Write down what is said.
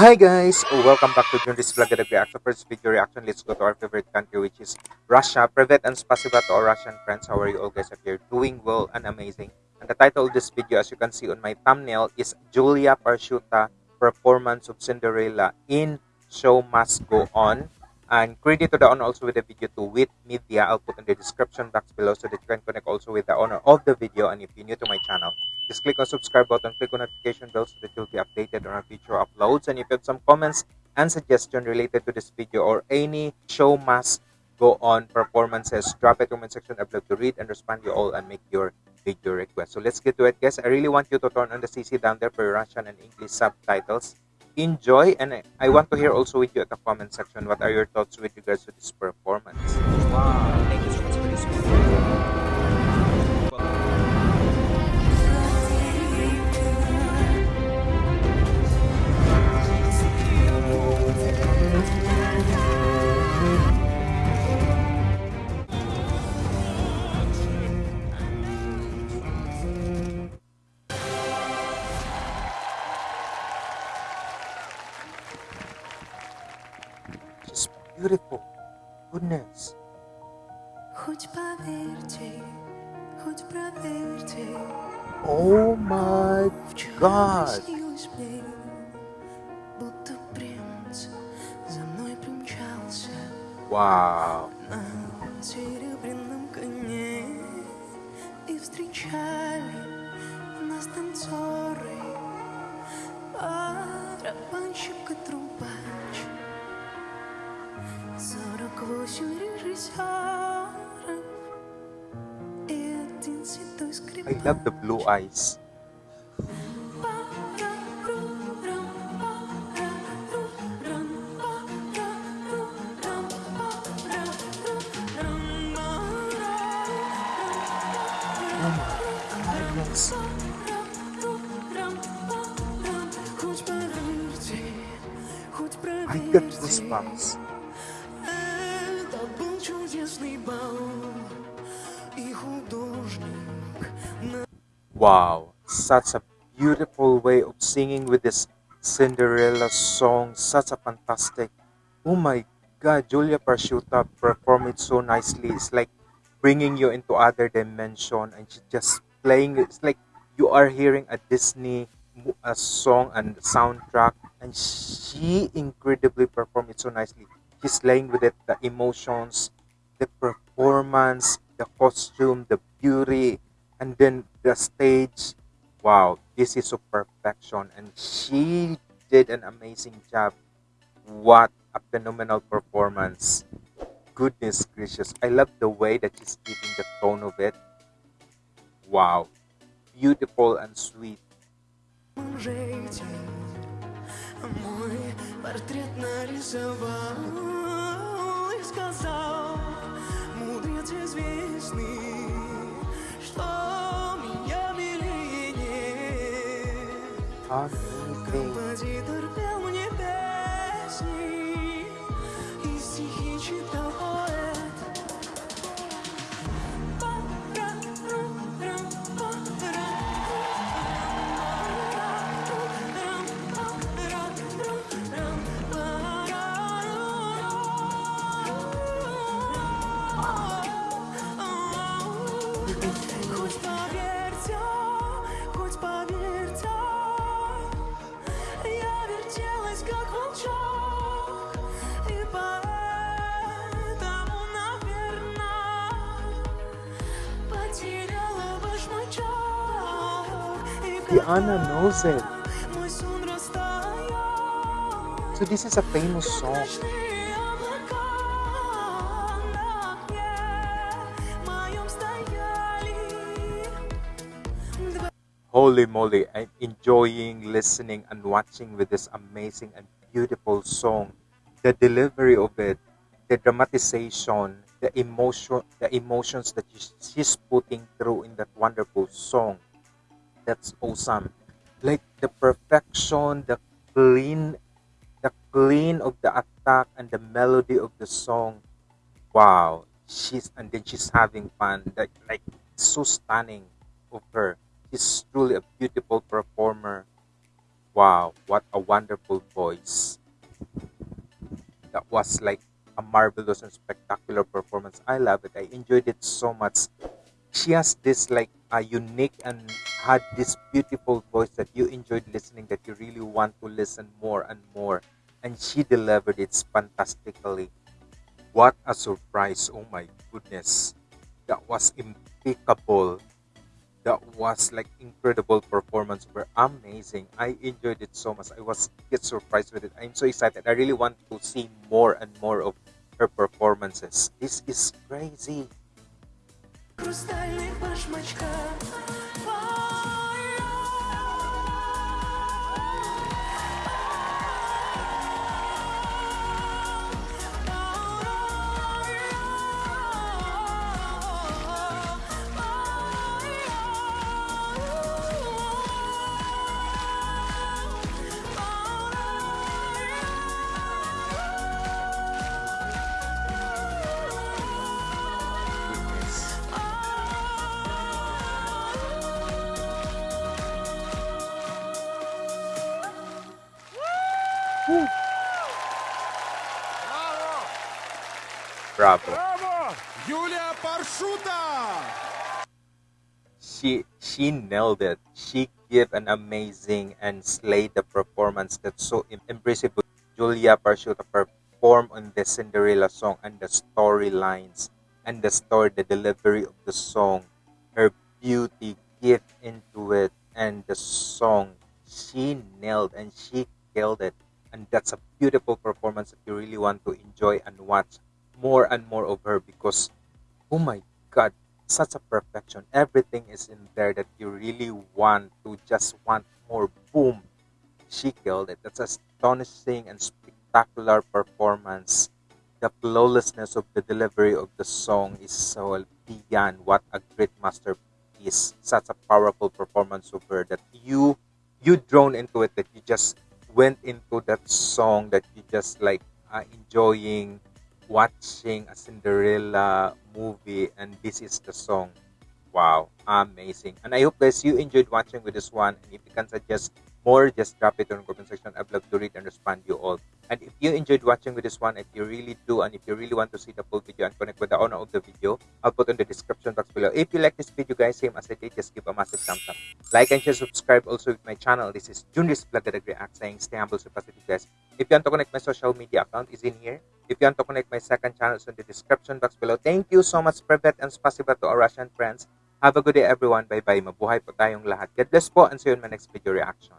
Hi guys, welcome back to Junris Vlog at Reaction. First video reaction, let's go to our favorite country which is Russia. Privet and spasiba to our Russian friends. How are you all guys? If you're doing well and amazing. And the title of this video as you can see on my thumbnail is Julia Parshuta Performance of Cinderella in Show Must Go On. And credit to the owner also with the video to Wit Media. I'll put in the description box below so that you can connect also with the owner of the video. And if you're new to my channel, just click on subscribe button, click on notification bell so that you'll be updated on our future uploads. And if you have some comments and suggestion related to this video or any show must go on performances, drop the comment section. I'd love to read and respond to you all and make your video request. So let's get to it, guys. I really want you to turn on the CC down there for Russian and English subtitles. Enjoy, and I- want to hear also with you at the comment section what are your thoughts with regards to this performance. Wow, beautiful. Goodness. Хоть поверьте, хоть проверьте, Oh God. приснилось мне, будто принц за мной примчался Wow. на серебряном коне и встречали нас танцоры, барабанщик и трубач, I love the blue eyes. I get goosebumps это был чудесный бал, и художник Wow, such a beautiful way of singing with this Cinderella song. Such a fantastic. Oh my God, Julia Parshuta performed it so nicely. It's like bringing you into other dimension, and she just playing. it. It's like you are hearing a Disney mo- a song and soundtrack, and she incredibly performed it so nicely. She's playing with it, the emotions, the performance, the costume, the beauty, and then the stage. Wow, this is of perfection, and she did an amazing job. What a phenomenal performance! Goodness gracious, I love the way that she's giving the tone of it. Wow, beautiful and sweet. Портрет нарисовал и сказал, мудрец известный, что меня белее нет. anna knows it. So this is a famous song. Holy moly, I'm enjoying listening and watching with this amazing and beautiful song. The delivery of it, the dramatization, the emotion, the emotions that she's putting through in that wonderful song. That's awesome. Like the perfection, the clean, the clean of the attack and the melody of the song. Wow, she's and then she's having fun. Like like so stunning of her. She's truly a beautiful performer. Wow, what a wonderful voice. That was like a marvelous and spectacular performance. I love it. I enjoyed it so much. She has this like a unique and had this beautiful voice that you enjoyed listening that you really want to listen more and more. And she delivered it fantastically. What a surprise. Oh my goodness. That was impeccable. That was like incredible performance. Were amazing. I enjoyed it so much. I was get surprised with it. I'm so excited. I really want to see more and more of her performances. This is crazy. Хрустальных башмачках problem. She she nailed it. She gave an amazing and slayed the performance that's so impressive. Julia Parshuta performed on the Cinderella song and the storylines and the story, the delivery of the song, her beauty, gift into it, and the song. She nailed and she killed it. And that's a beautiful performance if you really want to enjoy and watch more and more of her because oh my god such a perfection. Everything is in there that you really want to just want more. Boom. She killed it. That's astonishing and spectacular performance. The flawlessness of the delivery of the song is so beyond what a great masterpiece such a powerful performance of her that you you drawn into it that you just went into that song that you just like uh, enjoying watching a Cinderella movie and this is the song. Wow, amazing. And I hope guys you enjoyed watching with this one. And if you can suggest more, just drop it the comment section. I'd love to read and respond to you all. And if you enjoyed watching with this one, if you really do, and if you really want to see the full video and connect with the owner of the video, I'll put in the description box below. If you like this video guys, same as I did, just give a massive thumbs up. Like and share, subscribe also with my channel. This is Junris Vlog React saying stay humble, stay positive guys. If you want to connect my social media account is in here. If you want to connect my second channel, it's in the description box below. Thank you so much, Privet and spasiba to our Russian friends. Have a good day, everyone. Bye-bye. Mabuhay po tayong lahat. God bless po and see you in my next video reaction.